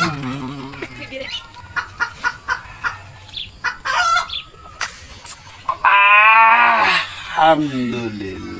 Ah, alhamdulillah.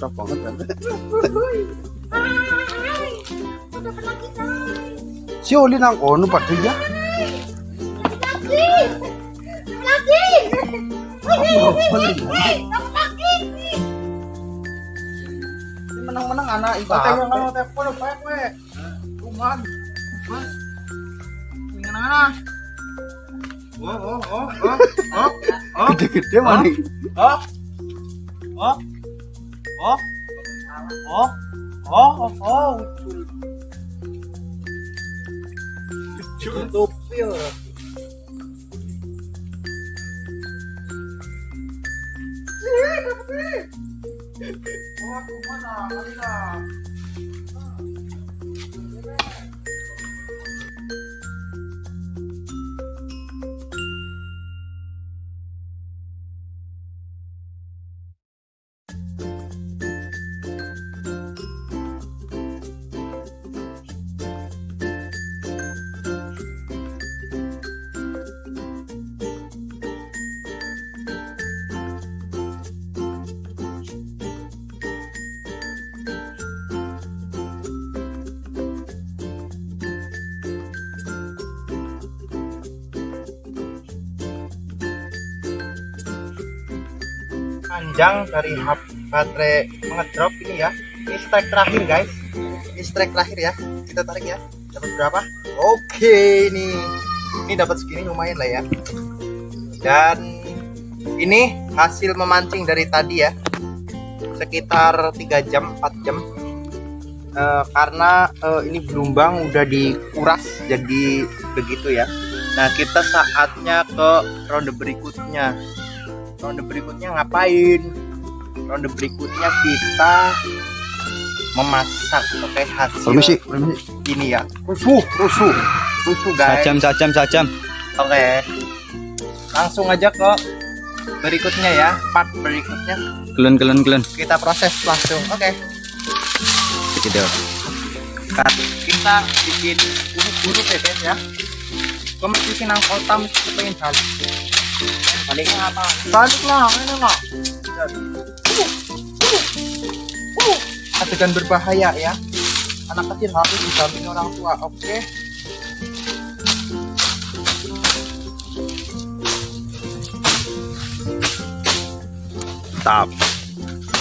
Kata banget kan. Si Oli nang kono pati ya. Menang-menang anak ibu. Tengok telepon apa? Kuman. Mana? Oh, oh, oh, oh, oh, oh, Gede-gede mana? oh, oh, oh, oh, oh, oh, oh. Cukup ya. Oh, aku mana? Ada. Panjang dari baterai mengedrop ini ya. Ini strike terakhir guys. Ini strike terakhir ya. Kita tarik ya. Dapat berapa? Oke ini ini dapat segini lumayan lah ya. Dan ini hasil memancing dari tadi ya. Sekitar 3 jam 4 jam. Eh, karena eh, ini gelombang udah dikuras jadi begitu ya. Nah kita saatnya ke ronde berikutnya ronde berikutnya ngapain? Ronde berikutnya kita memasak oke hasil Permisi, permisi. ini ya. Rusuh rusuh. Rusuh guys. Sajam, sajam, sajam. oke. Langsung aja ke berikutnya ya part berikutnya. Kelun kelun kelun. kita proses langsung oke. Gitu. Kat, kita bikin buru-buru ya guys ya. Kompetisi nang kota mesti pengen balik baliknya apa balik lah ini lah adegan berbahaya ya anak kecil harus didampingi orang tua oke Tap.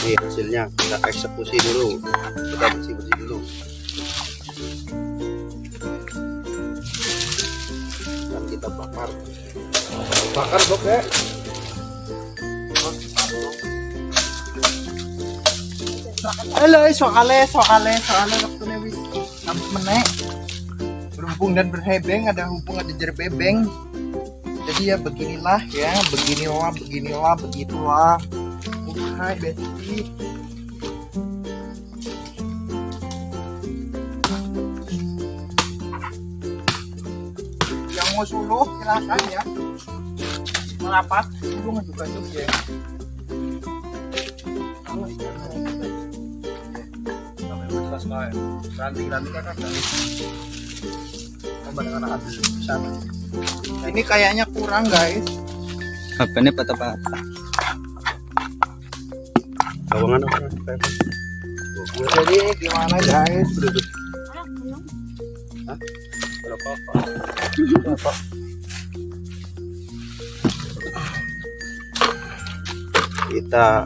Nih hasilnya kita eksekusi dulu. Kita bersih bersih dulu. Dan kita bakar. Bakar dok ya. Halo, soalnya soalnya soalnya waktu wis sampai menek berhubung dan berhebeng ada hubung ada jerbebeng jadi ya beginilah ya beginilah beginilah begitulah. Hai Betty. Yang mau suluh silakan ya merapat suluh juga juga ya. Ini kayaknya kurang guys. Apa ini patah patah? Bawangan apa? jadi gimana guys Kita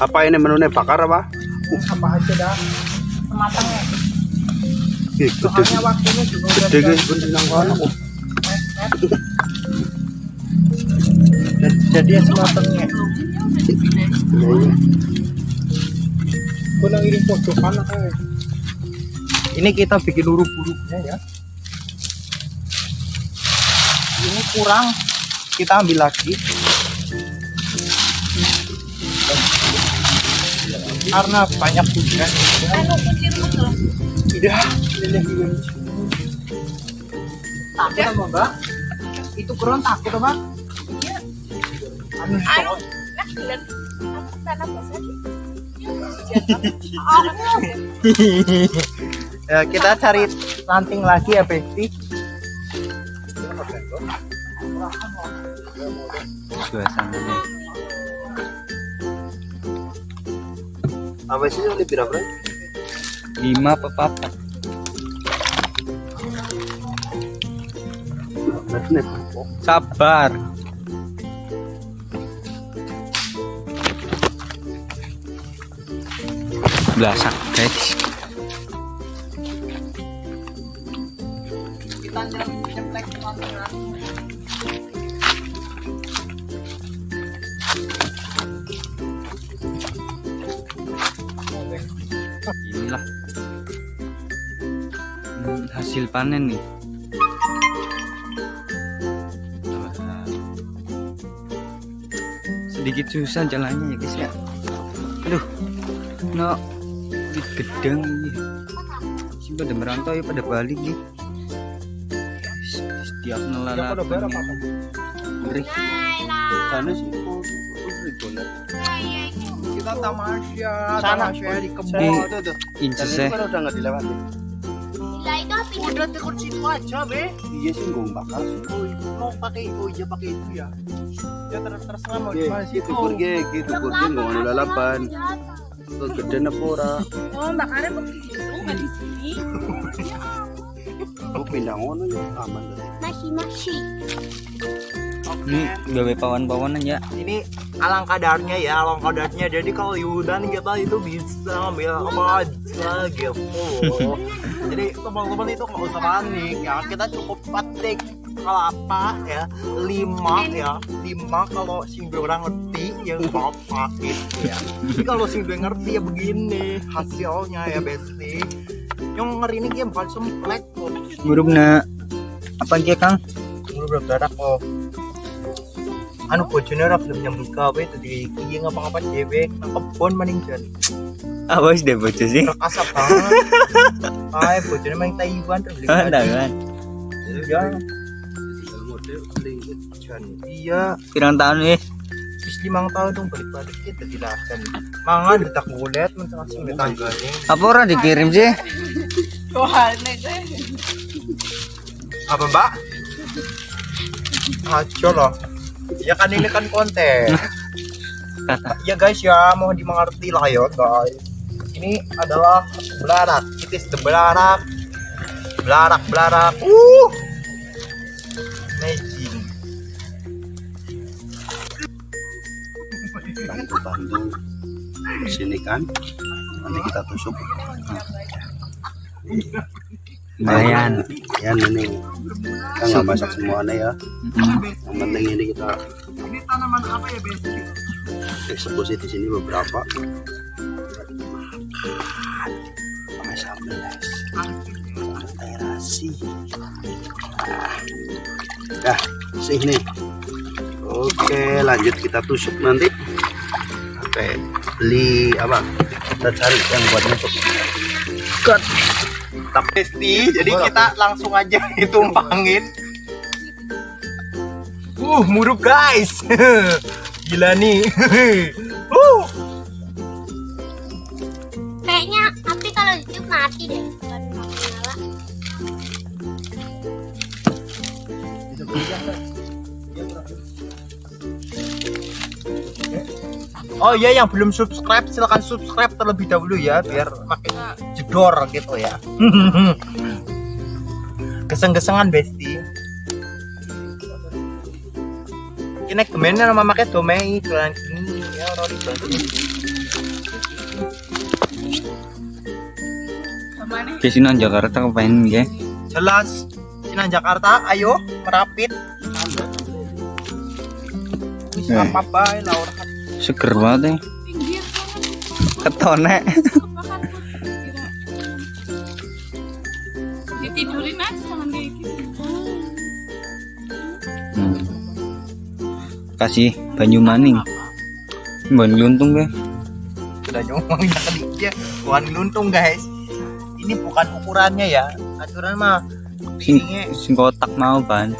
apa ini menunya? Bakar apa? apa aja dah. Sematangnya Ih, Gede, soalnya waktunya juga gede guys, pun senang banget. Oh, jadi ya sematangnya iya, iya. gue nang iring pojokan apa ya? ini kita bikin huruf-hurufnya ya. Ini kurang. Kita ambil lagi karena banyak hujan takut mbak? Itu takut anu Anu, nah, aku tanam ya kita cari ranting lagi ya Besti Suasananya. Apa sih ini berapa? Lima apa. Sabar. Belasak guys. Hasil panen nih. Sedikit susah jalannya ya guys ya. Aduh, no, di gedang ini. Si pada merantau ya pada balik nih. Setiap nelalah. Ngeri. Sana sih. kita tamasya tamasya di kebun Di- tuh Inces Ini kan udah nggak dilewati. Udah tekun situ aja be Iya sih gue bakar sih. oh, mau pakai oh iya pakai itu ya ya terus terserah mau di Oke, mana gitu situ pergi, gitu pergi nggak mau lalapan. Tuh gede ora? Oh, bakarnya begitu, nggak di sini. Gue pindah ngono ya aman. Masih masih. Ini gawe pawan-pawanan ya. ini alangkah kadarnya ya alangkah kadarnya jadi kalau Yudan kita itu bisa ambil apa aja gitu. Jadi teman-teman itu nggak usah panik ya. Kita cukup petik kelapa ya? Lima ya. Lima kalau sing orang ngerti ya apa gitu ya. Jadi kalau sing ngerti ya begini hasilnya ya besti yang ngeri ini dia bukan semplek Ngurupna apa aja Kang? Menurut berdarah kok anu bojone ora belum nyambut gawe tadi iki ngapa-ngapa dhewe nang kebon maning jan Awas deh bocah sih. asap banget ae bojone main Taiwan terus kan. iya jan iya Pirang tahun nih. wis limang tahun dong balik-balik kita dilakan. Mangan detak gulet langsung ditanggalin. Apa orang dikirim sih? Tuhan. Apa mbak? Aco loh. Ya kan ini kan konten. Kata. ya guys ya mohon dimengerti lah ya guys. Ini adalah belarak. It is the belarak. Belarak belarak. Uh. Amazing. bantu-bantu sini kan nanti kita tusuk Lumayan. ya ini kita nggak masak semuanya ya Mm-mm. yang penting ini kita Ini tanaman apa ya besti? eksekusi di sini beberapa guys sambal terasi nah sini oke lanjut kita tusuk nanti pakai beli apa kita cari yang buat nusuk Cut. Tak besti, jadi kita langsung aja ditumpangin. Uh, muruk guys. Gila nih. Oh iya yang belum subscribe silahkan subscribe terlebih dahulu ya biar makin jedor gitu ya. Keseng-kesengan besti. Ini kemennya nama makanya domei jualan ini ya Rory bantu. Ke sini Jakarta kepain ya? Jelas Sinan Jakarta ayo merapit. Eh. apa lah orang Seger banget ya. Ketone. Ditidurin aja jangan kayak gitu. Hmm. Kasih banyu maning. Banyu luntung ya. sudah nyomong ya ke dia bukan luntung guys ini bukan ukurannya ya aturan mah Sing, ininya sing kotak mau ban.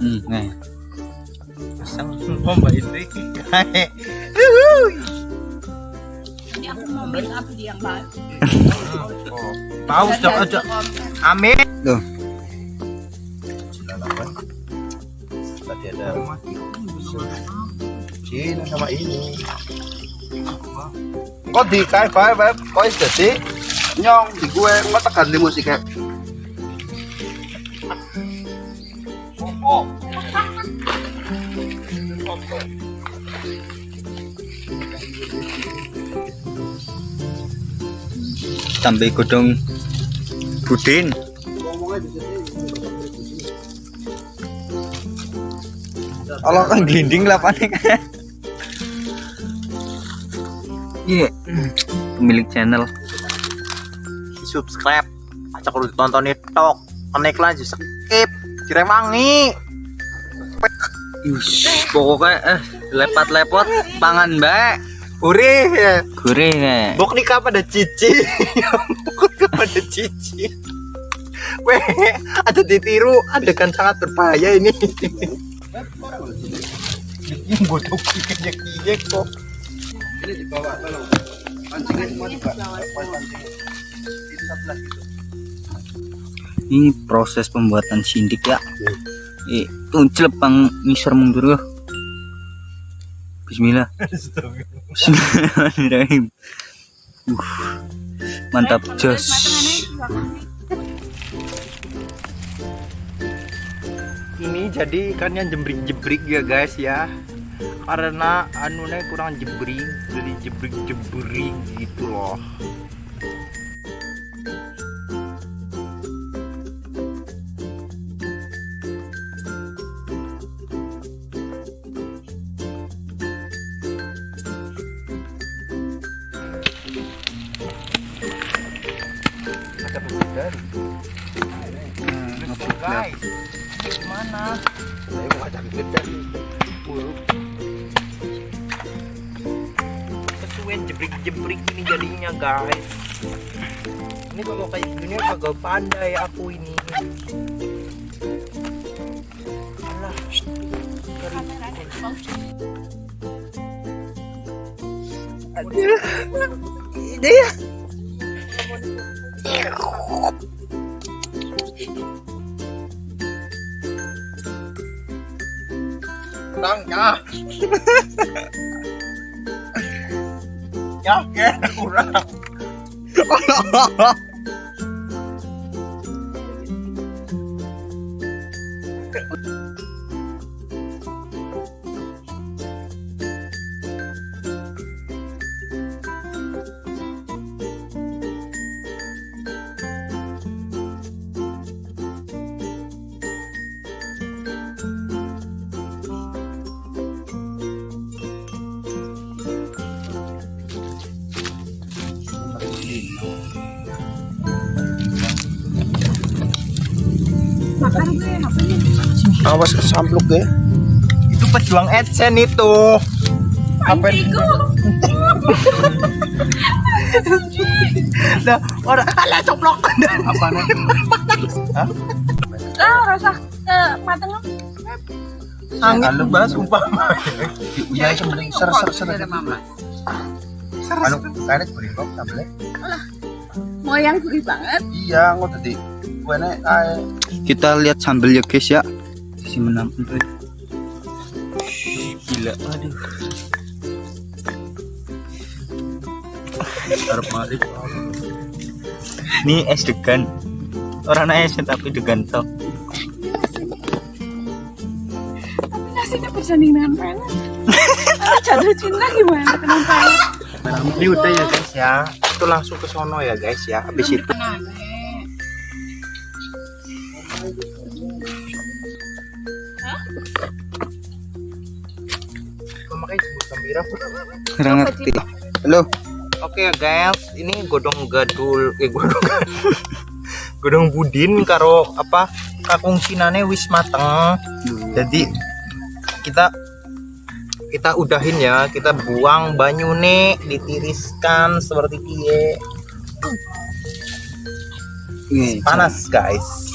Hmm, nah. pasang semua Indri Jadi aku mau make up dia yang oh, mau dong aja amin. Tuh. tadi ada Cina sama ini. Kok di kai bae bae kok is jadi nyong di gue? Nggak tekan di musik kayak Sampai godong budin. Allah kan gelinding lah panik. Iya, pemilik channel. subscribe acak kudu ditonton itu naik lagi skip ciremangi Yush, pokoknya eh lepat-lepot pangan mbak. Uri Gurih kayak. bok nikah pada cici bok pada cici Weh, ada ditiru adegan sangat berbahaya ini. Ini bodoh kok. ini dibawa tolong pancingnya semua dibawa itu Ini proses pembuatan sindik ya. Eh, tuncel pang ngisor mundur ya. Bismillah. Bismillahirrahmanirrahim. Uh, mantap jos. Ini jadi ikannya jebrik-jebrik ya guys ya. Karena anunya kurang jebrik, jadi jebrik-jebrik gitu loh. Ini kalau kayak gini kagak pandai aku ini. Alah, dari Ini ya. Kurang ya. ya, ya, kurang. Awas kesampluk ya. Itu pejuang Edsen itu. Apa itu? Nah, orang ala coplok. Apa nih? Ah, rasa eh, mateng. Angin bah sumpah. Iya, sebenarnya ser ser ser. Anu, kayaknya beri kok sambelnya. Moyang gurih banget. Iya, nggak tadi. Gue nih, ay. Kita lihat sambal ya guys ya si tuh gila aduh mari. ini es degan orang es tapi degan toh Nasinya bersanding dengan pelet. Jatuh cinta gimana kena pelet? Ini udah ya guys ya. Itu langsung ke sono ya guys ya. Habis itu kurang ngerti. Halo? Oke ya guys, ini godong gadul eh godong godong budin karo apa kakung sinane wis mateng. Jadi kita kita udahin ya, kita buang banyune, ditiriskan seperti. Nih, Panas guys.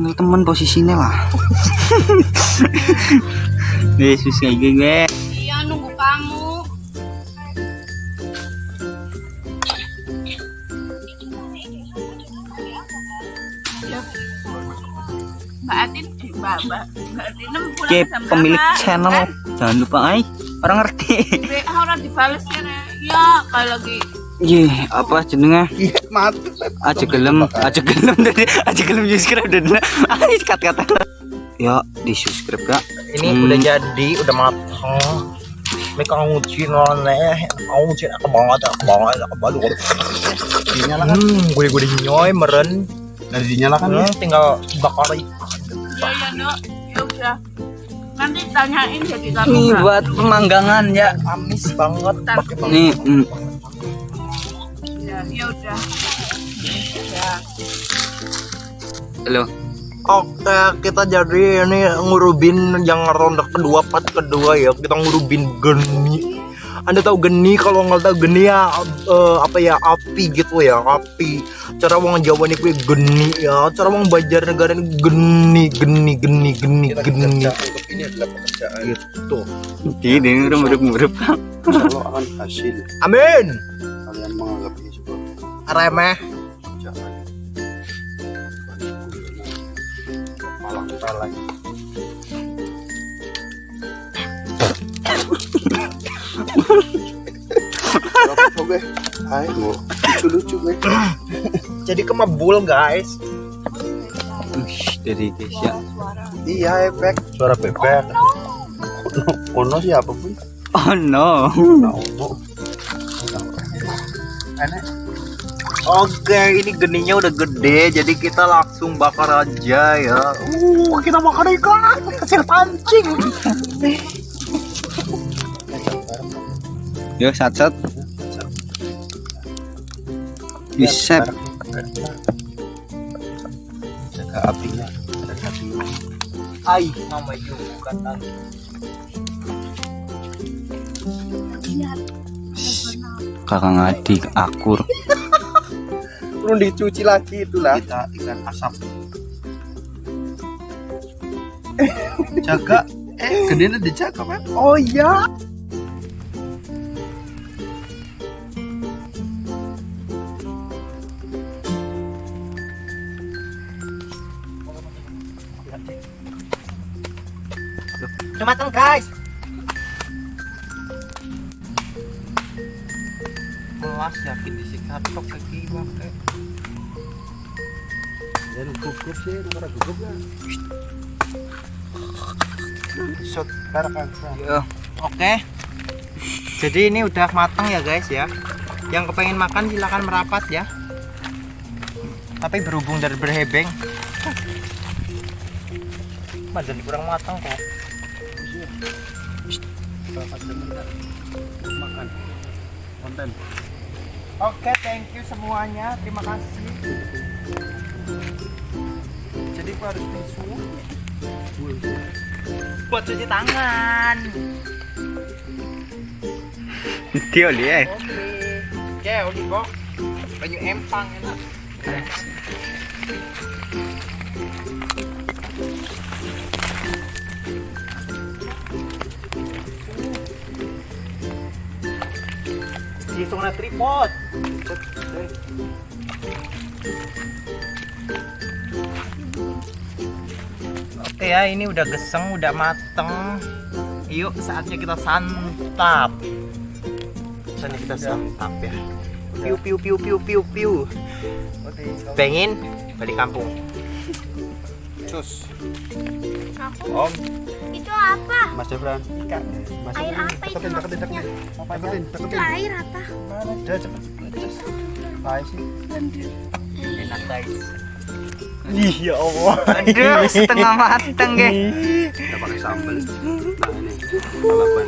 Ini temen posisinya lah Yesus kayak gue Iya nunggu kamu. Ya. Mbak Atin, eh, Mbak Mbak Mbak Atin pulang Oke jam pemilik channel Kan? jangan lupa ay orang ngerti WA orang dibales ya Re. ya kayak lagi Iya, apa jenengnya? Iya, mati. Aja gelem, aja gelem dari aja gelem subscribe dan ayo kata-kata. Ya, di subscribe kak. Ini Hmm. udah jadi, udah mateng. Ini kang nguci noleh, kang nguci aku banget, aku banget, aku banget. Dinyalakan. Hmm, gue gue nyoy meren. Dari dinyalakan ya. Hmm, tinggal bakar ya ya dok ya udah nanti tanyain jadi kamu Ini buat pemanggangan ya. amis banget. Pakai. Nih, mm, ya ya udah ya halo. Oke, kita jadi ini ngurubin yang ronde kedua, part kedua ya. Kita ngurubin geni. Anda tahu geni kalau nggak tahu geni ya eh, apa ya api gitu ya api. Cara wong Jawa nih gue geni ya. Cara wong Banjar negara ini geni geni geni geni geni Ini adalah pekerjaan. gitu. Ini udah murup-murup kak. Insya Allah akan hasil. Amin. Kalian menganggap ini sebuah Remeh. Malang salah. Oke, hai, mau lucu-lucu gue. Jadi kemabul guys. Ush, dari guys ya. Iya, efek suara bebek. Ono, ono siapa pun. Oh no. Ono. Enak. Oke, ini geninya udah gede, jadi kita langsung bakar aja ya. Uh, kita bakar ikan, hasil pancing. Yo sat-sat. Bisa. Jaga apinya. Jaga apinya. Ai, mama yuk bukan tadi. Kakak adik akur turun dicuci lagi itulah. Kita ikan asap. Jaga. Eh gedenya dijaga kan oh iya. Udah matang guys. Melas yakin disikat tok gugup sih, nomor gugup ya. Shot. Yo. Oke. Jadi ini udah matang ya guys ya. Yang kepengen makan silahkan merapat ya. Tapi berhubung dari berhebeng. Jadi kurang matang kok. Makan. Konten. Oke, thank you semuanya. Terima kasih. Aku harus tisu buat cuci tangan. Dia lihat. Oke. Oke, oli kok. Banyu empang enak. Langsung na tripod. Oke ya, ini udah geseng, udah mateng. Yuk, saatnya kita santap. Saatnya kita santap ya. Piu piu piu piu piu piu. Pengen balik kampung. Cus. Aku Om, itu apa? Mas Jebran. Mas Air apa itu Deketin, deketin, maksudnya? Deketin, Itu deketin. air apa? Udah cepet. Cus. Baik sih. Enak guys. Ih ya Allah. Aduh, setengah mateng, guys. Kita pakai sambal. Nah ini, lalapan.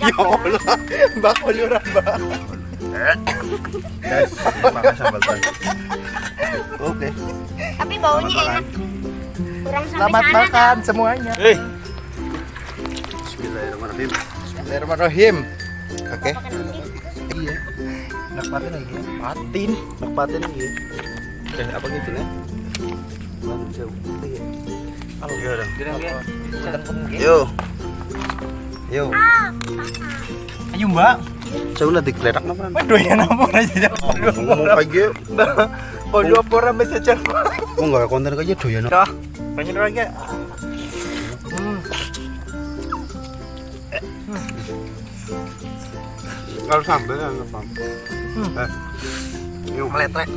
Ya Allah. Mbak Oliura mbak. Guys, pakai sambal guys. Oke. Tapi baunya enak. Kurang sampai Selamat sana makan semuanya. Eh, Bismillahirrahmanirrahim. Bismillahirrahmanirrahim. Oke. Makan nanti. Iya. Nak patin lagi. Patin. Nak paten ini. Eh, apa gitu nih? Jauh? Kalau dong. Yo. Yo. Ayo mbak. Saya udah digeledak apa? Waduh ya aja. Ngomong cek. Mau nggak konten aja doyan. Dah. Banyak lagi. Hmm. Kalau sambal kan apa? Hmm. Eh. Meletrek.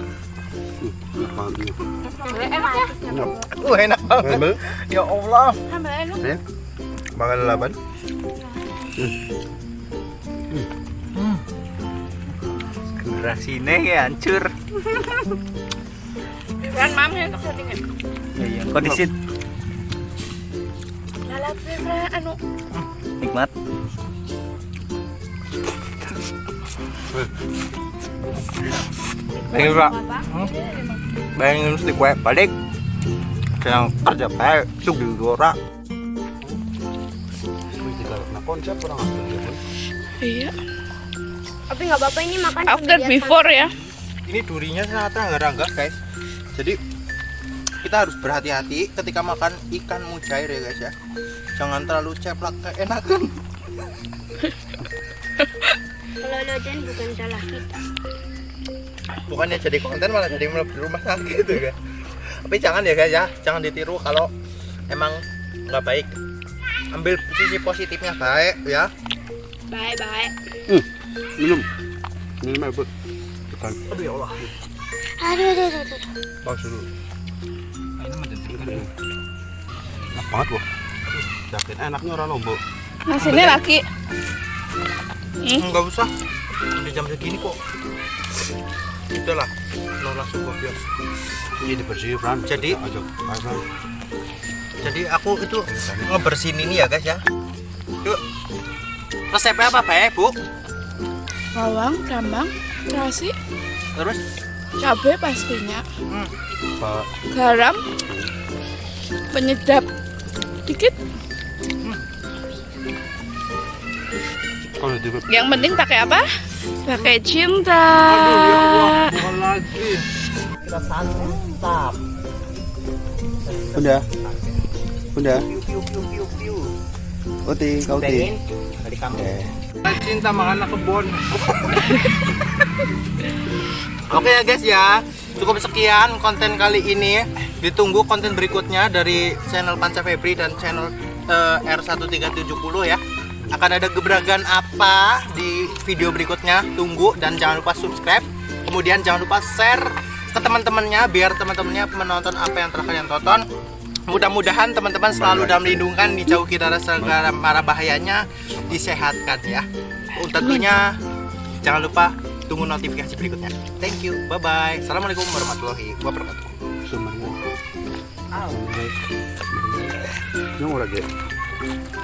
Enak banget ini. Enak ya? Uh enak banget. Ya Allah. Sambal enak. ya. Makan lalapan. Durasinya ya hancur. Kan mam ya. Iya, iya. Kondisi anu nikmat. Pengen pak. Bayangin mesti kue balik. Sedang kerja baik. Suk di gorak. Wih, tiga konsep orang ambil ya. Bun. Iya. Tapi nggak apa-apa ini makan After before ya. Ini durinya sangat rangga-rangga guys. Jadi kita harus berhati-hati ketika makan ikan mujair ya guys ya. Jangan terlalu ceplak keenakan. Kalau bukan salah kita. Bukannya jadi konten malah jadi di rumah sakit gitu kan. Tapi jangan ya guys ya, jangan ditiru kalau emang nggak baik. Ambil sisi positifnya baik ya. Bye bye. Minum. Minum air. Bukan. Aduh ya Allah. Aduh, aduh, aduh, aduh. Bagus dulu. Enak banget loh. Yakin enaknya orang lombok. Nasinya lagi. Enggak usah. Udah jam segini kok. Udah lah, lo langsung ke bios. Ini dibersihin, Fran. Jadi- aja. Jadi aku itu ngebersihin ini ya guys ya. Yuk. Resepnya apa baik bu? Bawang, brambang, terasi, Terus cabai pastinya, Pak, garam, penyedap dikit. Yang penting pakai apa? Pakai cinta. bukan lagi. Kita santap. Udah. Udah. Piu piu piu piu piu. Oti, kau ti. dari kamu. Eh. Cinta makan kebon. Oke ya guys ya, cukup sekian konten kali ini. Ditunggu konten berikutnya dari channel Panca Febri dan channel eh, R1370 ya. Akan ada gebrakan apa di video berikutnya? Tunggu dan jangan lupa subscribe. Kemudian jangan lupa share ke teman-temannya biar teman-temannya menonton apa yang telah kalian tonton. Mudah-mudahan teman-teman selalu dalam lindungan, dijauhi dari segala mara bahayanya, disehatkan ya. Tentunya jangan lupa tunggu notifikasi berikutnya. Thank you, bye bye. Assalamualaikum warahmatullahi wabarakatuh. Sumarnya. Yang